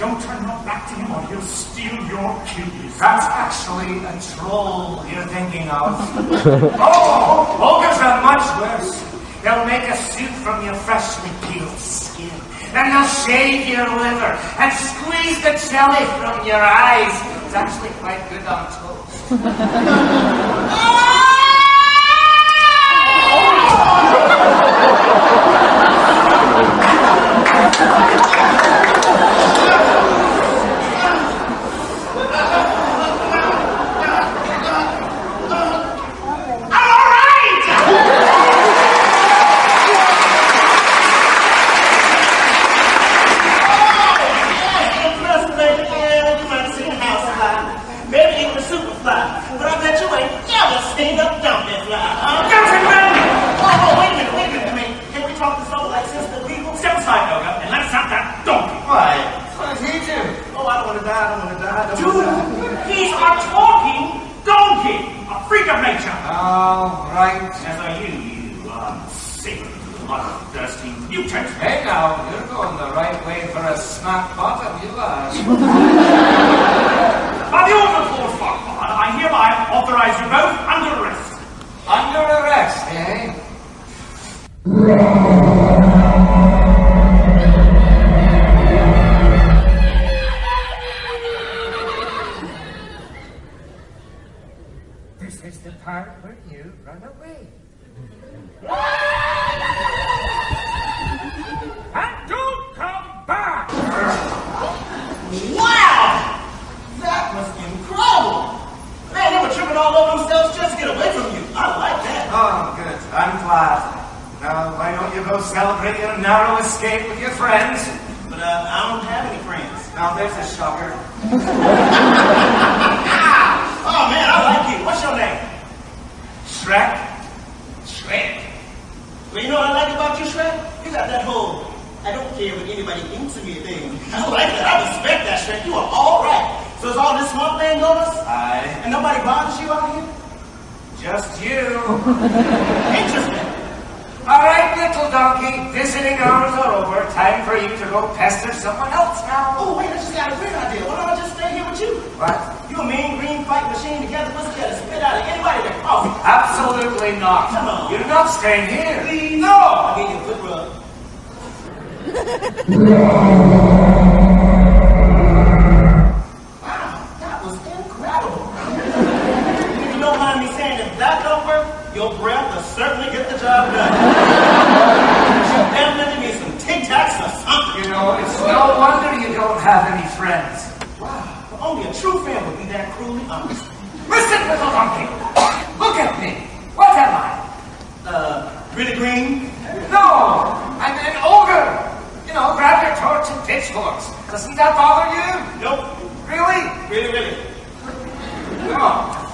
don't turn your back to him or he'll steal your keys. That's actually a troll you're thinking of. oh, ogres are much worse. They'll make a suit from your freshly peeled skin. Then they'll shave your liver and squeeze the jelly from your eyes. It's actually quite good on toast. stand up, dump that fly. Uh, Johnson, run! Oh, oh, wait a minute, wait a minute. I mean, can we talk this over like since the legal? Sounds like yoga, and let's not that donkey. Right. So teach him. Oh, I don't want to die, I don't want to die, I don't Dude, he's a talking donkey. A freak of nature. All right. As are you, you uh, sick, uh, dusty mutant. Hey now, you're going the right way for a smart bottom, you are. By the order of Lord Farquaad, I hereby authorize you both This is the part where you run away. and don't come back! wow! That was incredible! Man, they were tripping all over themselves just to get away from you. I like that. Oh, good. I'm glad go celebrate your narrow escape with your friends. But uh, I don't have any friends. Now there's a shocker. oh man, I like you. What's your name? Shrek. Shrek. Well, you know what I like about you, Shrek? You got that whole I don't care what anybody thinks of me thing. I like that. I respect that, Shrek. You are all right. So is all this one thing on us? Aye. And nobody bothers you out here? Just you. Interesting donkey, visiting hours are over. Time for you to go pester someone else now. Oh, wait, I just got a great idea. Why don't I just stay here with you? What? You mean green fight machine together, must be able to spit out of anybody that crosses. Oh. Absolutely not. Come on. You're not staying here. Please. No! I'll give you a good rub. Your breath will certainly get the job done. you definitely need some Tic Tacs or something. You know, it's no wonder you don't have any friends. Wow. Only a true friend would be that cruelly honest. Listen, little monkey. Look at me. What am I? Uh, really green? No, I'm an ogre. You know, grab your torch and pitchforks. Doesn't that bother you? Nope. Really? Really, really. No.